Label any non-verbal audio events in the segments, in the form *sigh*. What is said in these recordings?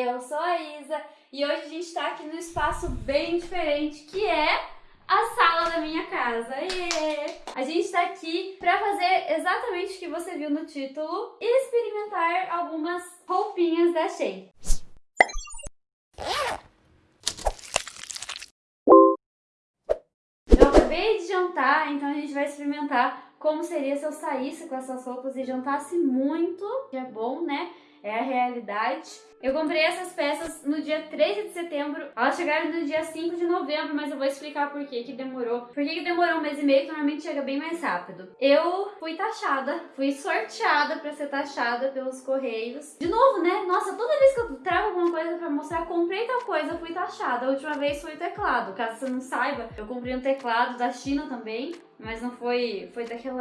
eu sou a Isa e hoje a gente tá aqui num espaço bem diferente que é a sala da minha casa. Yeah. A gente tá aqui pra fazer exatamente o que você viu no título e experimentar algumas roupinhas da Shein. Eu acabei de jantar, então a gente vai experimentar como seria se eu saísse com essas roupas e jantasse muito, que é bom, né? É a realidade. Eu comprei essas peças no dia 13 de setembro. Elas chegaram no dia 5 de novembro, mas eu vou explicar por que que demorou. Por que que demorou um mês e meio, que normalmente chega bem mais rápido. Eu fui taxada, fui sorteada pra ser taxada pelos correios. De novo, né? Nossa, toda vez que eu trago alguma coisa pra mostrar, comprei tal coisa, fui taxada. A última vez foi o teclado. Caso você não saiba, eu comprei um teclado da China também. Mas não foi, foi daquela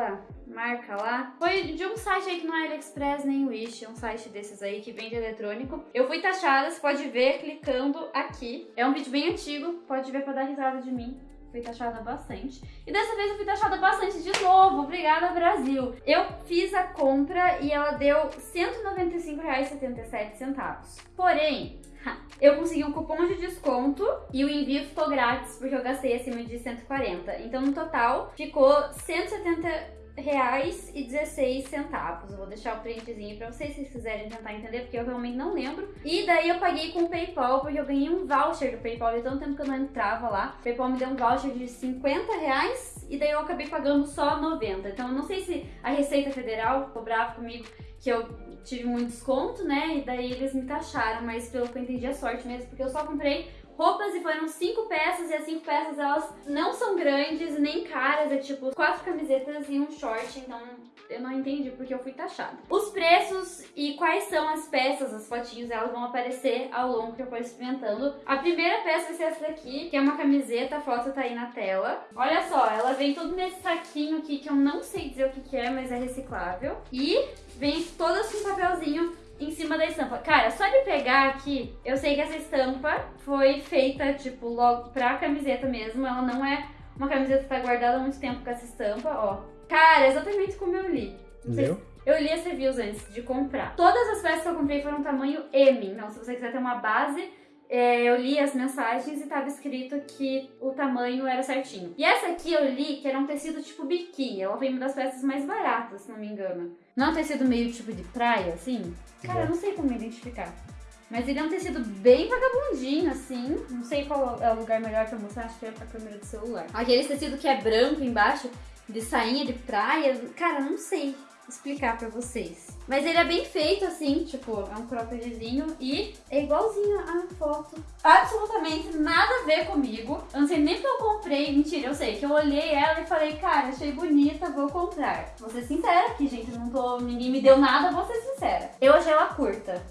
marca lá. Foi de um site aí que não é AliExpress nem Wish, é um site desses aí que vende eletrônico. Eu fui taxada, você pode ver clicando aqui. É um vídeo bem antigo, pode ver pra dar risada de mim. Fui taxada bastante. E dessa vez eu fui taxada bastante de novo. Obrigada, Brasil. Eu fiz a compra e ela deu R$ 195,77. Porém, *laughs* eu consegui um cupom de desconto e o envio ficou grátis porque eu gastei acima de 140. Então, no total, ficou 170 reais e 16 centavos. Eu vou deixar o printzinho pra vocês, se vocês quiserem tentar entender, porque eu realmente não lembro. E daí eu paguei com o Paypal, porque eu ganhei um voucher do Paypal, de tanto tempo que eu não entrava lá. O Paypal me deu um voucher de 50 reais e daí eu acabei pagando só 90. Então eu não sei se a Receita Federal cobrava comigo que eu tive muito desconto, né? E daí eles me taxaram, mas pelo que eu entendi é sorte mesmo, porque eu só comprei roupas e foram cinco peças e as cinco peças elas não são grandes nem caras, é tipo quatro camisetas e um short, então eu não entendi porque eu fui taxada. Os preços e quais são as peças, as fotinhos, elas vão aparecer ao longo que eu for experimentando. A primeira peça vai ser essa daqui, que é uma camiseta, a foto tá aí na tela. Olha só, ela vem tudo nesse saquinho aqui que eu não sei dizer o que, que é, mas é reciclável. E vem todas com papelzinho em cima da estampa. Cara, só de pegar aqui, eu sei que essa estampa foi feita, tipo, logo pra camiseta mesmo. Ela não é uma camiseta que tá guardada há muito tempo com essa estampa, ó. Cara, exatamente como eu li. Viu? Eu li esse reviews antes de comprar. Todas as peças que eu comprei foram tamanho M, então se você quiser ter uma base, é, eu li as mensagens e tava escrito que o tamanho era certinho. E essa aqui eu li que era um tecido tipo biquíni, ela foi uma das peças mais baratas, se não me engano. Não é um tecido meio tipo de praia, assim? Cara, eu não sei como identificar. Mas ele é um tecido bem vagabundinho, assim. Não sei qual é o lugar melhor pra mostrar, acho que é pra câmera do celular. Aquele tecido que é branco embaixo, de sainha de praia. Cara, não sei explicar pra vocês. Mas ele é bem feito, assim, tipo, é um croppedzinho e é igualzinho a foto. Absolutamente nada a ver comigo. Eu não sei nem que eu comprei. Mentira, eu sei que eu olhei ela e falei, cara, achei bonita, vou comprar. Vou ser sincera aqui, gente, não tô... ninguém me deu nada, vou ser sincera. Eu achei ela curta.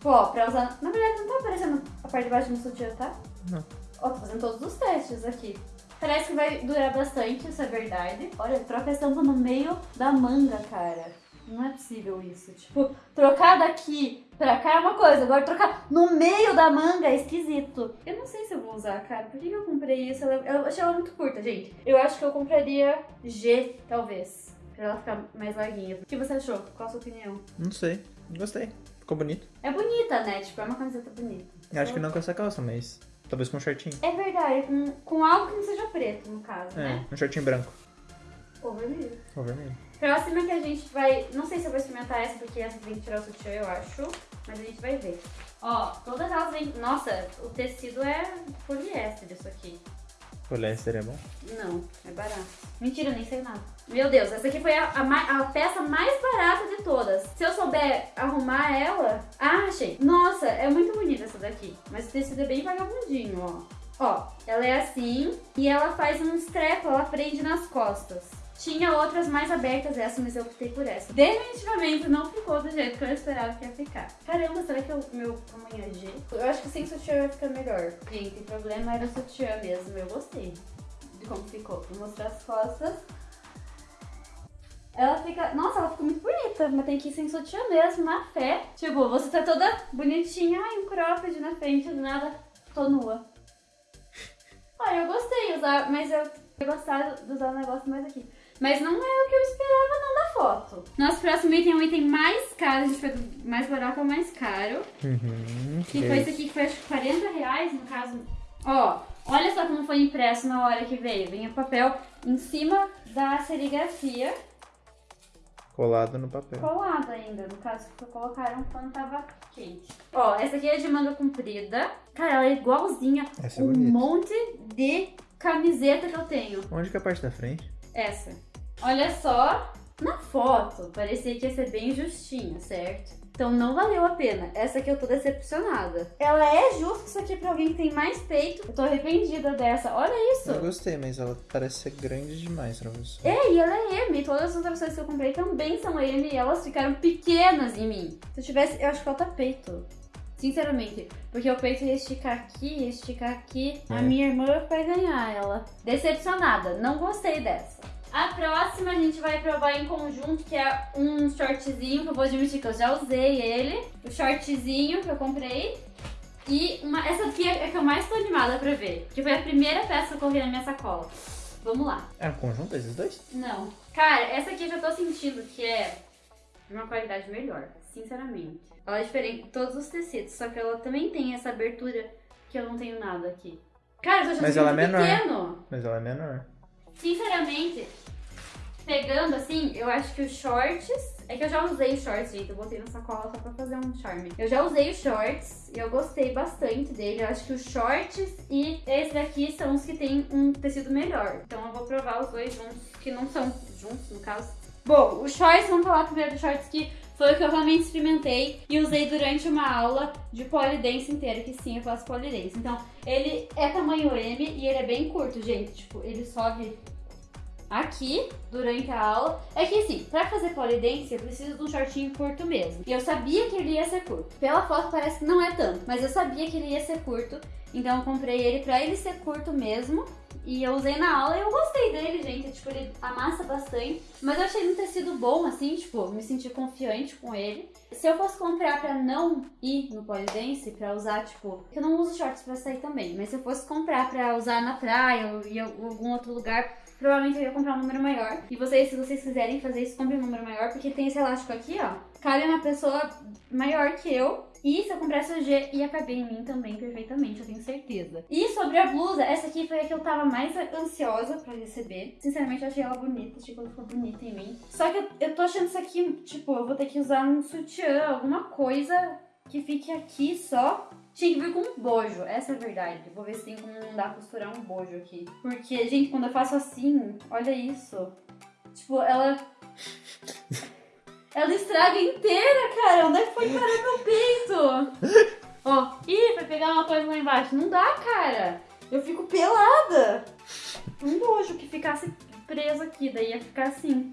Pô, pra usar... Na verdade, não tá aparecendo a parte de baixo do sutiã, tá? Não. Ó, tô fazendo todos os testes aqui. Parece que vai durar bastante, isso é verdade. Olha, troca a estampa no meio da manga, cara. Não é possível isso. Tipo, trocar daqui pra cá é uma coisa, agora trocar no meio da manga é esquisito. Eu não sei se eu vou usar, cara. Por que eu comprei isso? Eu achei ela muito curta, gente. Eu acho que eu compraria G, talvez. Pra ela ficar mais larguinha. O que você achou? Qual a sua opinião? Não sei. Gostei. Ficou bonito. É bonita, né? Tipo, é uma camiseta bonita. Eu Acho que não com essa calça, mas talvez com um shortinho. É verdade, com, com algo que não seja preto, no caso, É, né? um shortinho branco. Ou vermelho. Ou vermelho. Próxima que a gente vai... Não sei se eu vou experimentar essa, porque essa tem que tirar o sutiã, eu acho. Mas a gente vai ver. Ó, todas elas vêm... Nossa, o tecido é poliéster isso aqui. Poliéster é bom? Não, é barato. Mentira, nem sei nada. Meu Deus, essa aqui foi a, a, a peça mais barata de todas. Se eu souber arrumar ela... Ah, achei. Nossa, é muito bonita essa daqui. Mas o tecido é bem vagabundinho, ó. Ó, ela é assim e ela faz uns trecos, ela prende nas costas. Tinha outras mais abertas essa, mas eu optei por essa. Definitivamente não ficou do jeito que eu esperava que ia ficar. Caramba, será que o meu tamanho é G? Eu acho que sem sutiã vai ficar melhor. Gente, o problema era o sutiã mesmo, eu gostei de como ficou. Vou mostrar as costas. Ela fica... Nossa, ela ficou muito bonita, mas tem que ir sem sutiã mesmo, na fé. Tipo, você tá toda bonitinha, ai, um cropped na frente, do nada, tô nua. Ah, eu gostei usar, mas eu ia gostar de usar o negócio mais aqui. Mas não é o que eu esperava não da foto. Nosso próximo item é um item mais caro, a gente foi do mais barato ao mais caro. Uhum. Que foi esse aqui, que foi acho que 40 reais, no caso. Ó, olha só como foi impresso na hora que veio. Vem o papel em cima da serigrafia, Colado no papel. colado ainda. No caso, que colocaram quando tava quente. Ó, essa aqui é de manga comprida. Cara, ela é igualzinha Essa é um bonita. monte de camiseta que eu tenho. Onde que é a parte da frente? Essa. Olha só, na foto parecia que ia ser bem justinha, certo? Então não valeu a pena. Essa aqui eu tô decepcionada. Ela é justa isso aqui pra alguém que tem mais peito. Eu tô arrependida dessa. Olha isso. Eu gostei, mas ela parece ser grande demais pra você. É, e ela é M. Todas as outras coisas que eu comprei também são M e elas ficaram pequenas em mim. Se eu tivesse, eu acho que falta peito. Sinceramente, porque o peito ia esticar aqui, esticar aqui. A É. minha irmã vai ganhar ela. Decepcionada, não gostei dessa. A próxima a gente vai provar em conjunto, que é um shortzinho, que eu vou admitir que eu já usei ele. O shortzinho que eu comprei. E uma, essa aqui é a que eu mais tô animada pra ver. Que foi a primeira peça que eu coloquei na minha sacola. Vamos lá. É um conjunto esses dois? Não. Cara, essa aqui eu já tô sentindo que é de uma qualidade melhor, sinceramente. Ela é diferente de todos os tecidos, só que ela também tem essa abertura que eu não tenho nada aqui. Cara, eu tô achando Mas ela é menor. pequeno. Mas ela é menor. Sinceramente, pegando assim, eu acho que os shorts. É que eu já usei os shorts, gente. Eu botei na sacola só pra fazer um charme. Eu já usei os shorts e eu gostei bastante dele. Eu acho que os shorts e esse daqui são os que tem um tecido melhor. Então eu vou provar os dois juntos, que não são juntos, no caso. Bom, os shorts, vamos falar primeiro dos shorts que foi o que eu realmente experimentei e usei durante uma aula de polidense inteira, que sim, eu faço polidense. Então, ele é tamanho M e ele é bem curto, gente. Tipo, ele sobe aqui durante a aula. É que assim, pra fazer polidense eu preciso de um shortinho curto mesmo. E eu sabia que ele ia ser curto. Pela foto parece que não é tanto, mas eu sabia que ele ia ser curto. Então eu comprei ele pra ele ser curto mesmo. E eu usei na aula e eu gostei dele, gente. Tipo, ele amassa bastante. Mas eu achei um tecido bom, assim, tipo, me senti confiante com ele. Se eu fosse comprar pra não ir no polidense, pra usar, tipo... Eu não uso shorts pra sair também, mas se eu fosse comprar pra usar na praia ou em algum outro lugar, provavelmente eu ia comprar um número maior. E vocês, se vocês quiserem fazer isso, compre um número maior, porque tem esse elástico aqui, ó. Cabe uma pessoa maior que eu. E se eu comprasse o G, ia caber em mim também perfeitamente, eu tenho certeza. E sobre a blusa, essa aqui foi a que eu tava mais ansiosa pra receber. Sinceramente, eu achei ela bonita, achei que ela ficou bonita em mim. Só que eu, eu tô achando isso aqui, tipo, eu vou ter que usar um sutiã, alguma coisa que fique aqui só. Tinha que vir com um bojo, essa é a verdade. Vou ver se tem como não dá costurar um bojo aqui. Porque, gente, quando eu faço assim, olha isso. Tipo, ela. Ela estraga inteira, cara. Onde é que foi parar meu peito? Ó, ih, foi pegar uma coisa lá embaixo. Não dá, cara. Eu fico pelada. Um bojo que ficasse preso aqui, daí ia ficar assim.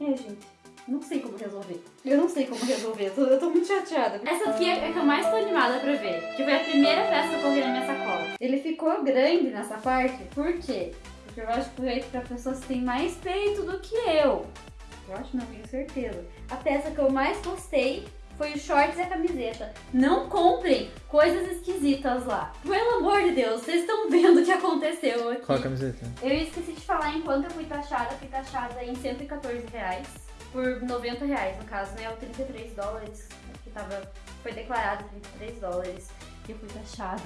É, gente. Não sei como resolver. Eu não sei como resolver. Eu tô, eu tô muito chateada. Essa aqui é a que eu mais tô animada pra ver. Que foi a primeira peça que eu coloquei na minha sacola. Ele ficou grande nessa parte. Por quê? Porque eu acho que foi pra pessoas que têm mais peito do que eu. Eu acho, não tenho certeza. A peça que eu mais gostei foi os shorts e a camiseta. Não comprem coisas esquisitas lá. Pelo amor de Deus, vocês estão vendo o que aconteceu aqui. Qual a camiseta? Eu esqueci de falar enquanto eu fui taxada, fui taxada em 114 reais. Por 90 reais, no caso, né? O 33 dólares, que tava, foi declarado 33 dólares. E eu fui taxada.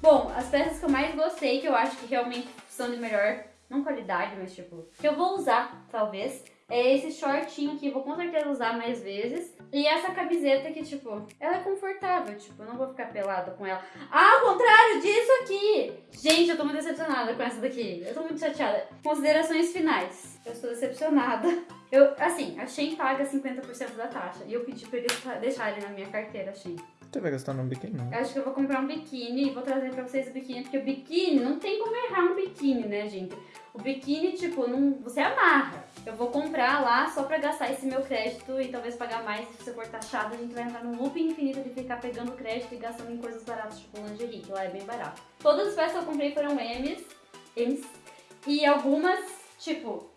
Bom, as peças que eu mais gostei, que eu acho que realmente são de melhor, não qualidade, mas tipo, que eu vou usar, talvez, é esse shortinho aqui, vou com certeza usar mais vezes. E essa camiseta que, tipo, ela é confortável, tipo, eu não vou ficar pelada com ela. Ao contrário disso aqui! Gente, eu tô muito decepcionada com essa daqui. Eu tô muito chateada. Considerações finais. Eu estou decepcionada. Eu, assim, a Shein paga 50% da taxa. E eu pedi pra eles deixarem na minha carteira, Shein. Você vai gastar num biquíni, não? Eu acho que eu vou comprar um biquíni e vou trazer pra vocês o biquíni, porque o biquíni, não tem como errar um biquíni, né, gente? O biquíni, tipo, não, você amarra. Eu vou comprar lá só pra gastar esse meu crédito e talvez pagar mais se você for taxado. A gente vai entrar num loop infinito de ficar pegando crédito e gastando em coisas baratas, tipo lingerie, que lá é bem barato. Todas as peças que eu comprei foram M's, M's e algumas, tipo,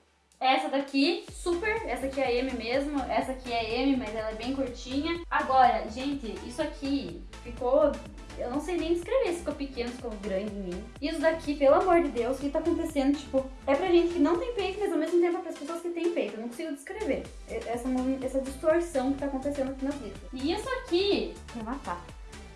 essa daqui, super, essa aqui é M mesmo, essa aqui é M, mas ela é bem curtinha. Agora, gente, isso aqui ficou Eu não sei nem descrever se ficou pequeno, se ficou grande em mim. Isso daqui, pelo amor de Deus, o que tá acontecendo? Tipo, é pra gente que não tem peito, mas ao mesmo tempo é para as pessoas que têm peito. Eu não consigo descrever essa, essa distorção que tá acontecendo aqui na vida. E isso aqui, vai matar.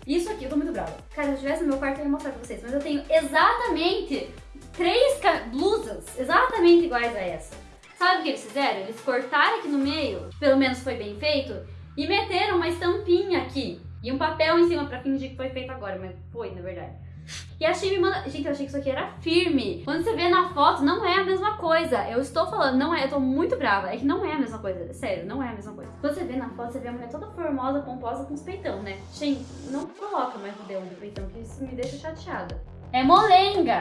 Isso aqui, eu tô muito brava. Cara, se eu estivesse no meu quarto, eu ia mostrar pra vocês. Mas eu tenho exatamente três blusas exatamente iguais a essa. Sabe o que eles fizeram? Eles cortaram aqui no meio, pelo menos foi bem feito, e meteram uma estampinha aqui. E um papel em cima pra fingir que foi feito agora, mas foi, na verdade. E a Shein me manda... Gente, eu achei que isso aqui era firme. Quando você vê na foto, não é a mesma coisa. Eu estou falando, não é, eu tô muito brava. É que não é a mesma coisa, sério, não é a mesma coisa. Quando você vê na foto, você vê a mulher toda formosa, pomposa, com os peitão, né? Shein, não coloca mais o dedo do peitão, que isso me deixa chateada. É molenga!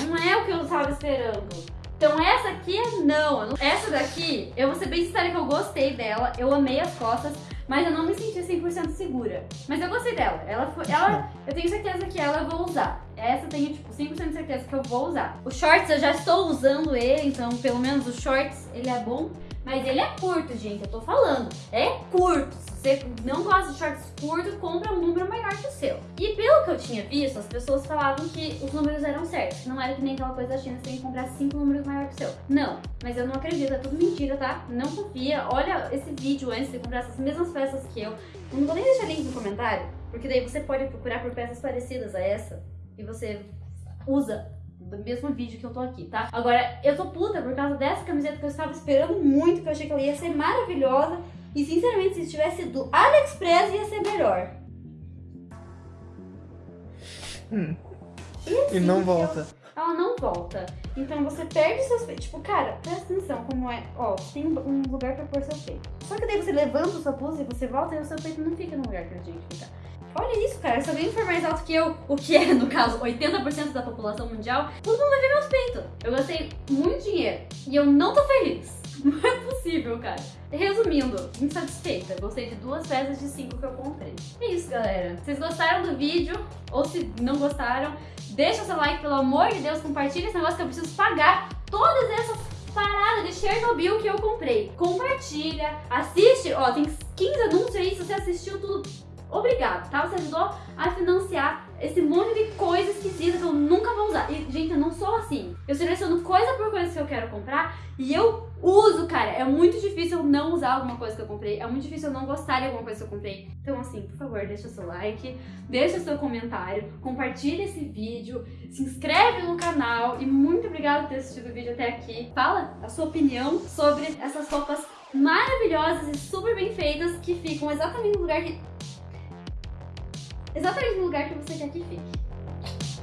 Não é o que eu tava esperando. Então essa aqui é não. Essa daqui, eu vou ser bem sincera que eu gostei dela, eu amei as costas, mas eu não me senti 100% segura. Mas eu gostei dela. Ela foi, ela, eu tenho certeza que ela eu vou usar. Essa eu tenho tipo 100% de certeza que eu vou usar. O shorts eu já estou usando ele, então pelo menos o shorts ele é bom. Mas ele é curto, gente, eu tô falando. É curto. Se você não gosta de shorts curtos, compra um número maior que o seu. E pelo que eu tinha visto, as pessoas falavam que os números eram certos. Não era que nem aquela coisa da China, você tem que comprar cinco números maior que o seu. Não, mas eu não acredito, é tudo mentira, tá? Não confia. Olha esse vídeo antes de comprar essas mesmas peças que eu. Eu não vou nem deixar link no comentário, porque daí você pode procurar por peças parecidas a essa e você usa do mesmo vídeo que eu tô aqui, tá? Agora, eu tô puta por causa dessa camiseta que eu estava esperando muito, que eu achei que ela ia ser maravilhosa. E, sinceramente, se tivesse do AliExpress, ia ser melhor. Hum. E, assim, e não volta. ela não volta. Então você perde seus peitos. Tipo, cara, presta atenção como é. Ó, tem um lugar pra pôr seu peito. Só que daí você levanta sua blusa e você volta e o seu peito não fica no lugar que ele tinha que ficar. Olha isso, cara. Se alguém for mais alto que eu, o que é, no caso, 80% da população mundial, todo mundo vai ver meus peitos. Eu gastei muito dinheiro e eu não tô feliz. *laughs* Não é possível, cara. Resumindo, insatisfeita. Gostei de duas peças de cinco que eu comprei. É isso, galera. Vocês gostaram do vídeo? Ou se não gostaram, deixa seu like, pelo amor de Deus. Compartilha esse negócio que eu preciso pagar todas essas paradas de Chernobyl que eu comprei. Compartilha, assiste. Ó, tem 15 anúncios aí. Se você assistiu tudo, obrigado, tá? Você ajudou a financiar esse monte de coisa esquisita que eu nunca vou usar. E, gente, eu não sou assim. Eu seleciono coisa por coisa que eu quero comprar e eu uso, cara. É muito difícil eu não usar alguma coisa que eu comprei. É muito difícil eu não gostar de alguma coisa que eu comprei. Então, assim, por favor, deixa seu like, deixa seu comentário, compartilha esse vídeo, se inscreve no canal e muito obrigada por ter assistido o vídeo até aqui. Fala a sua opinião sobre essas roupas maravilhosas e super bem feitas que ficam exatamente no lugar que exatamente no lugar que você quer que fique.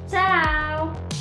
Tchau!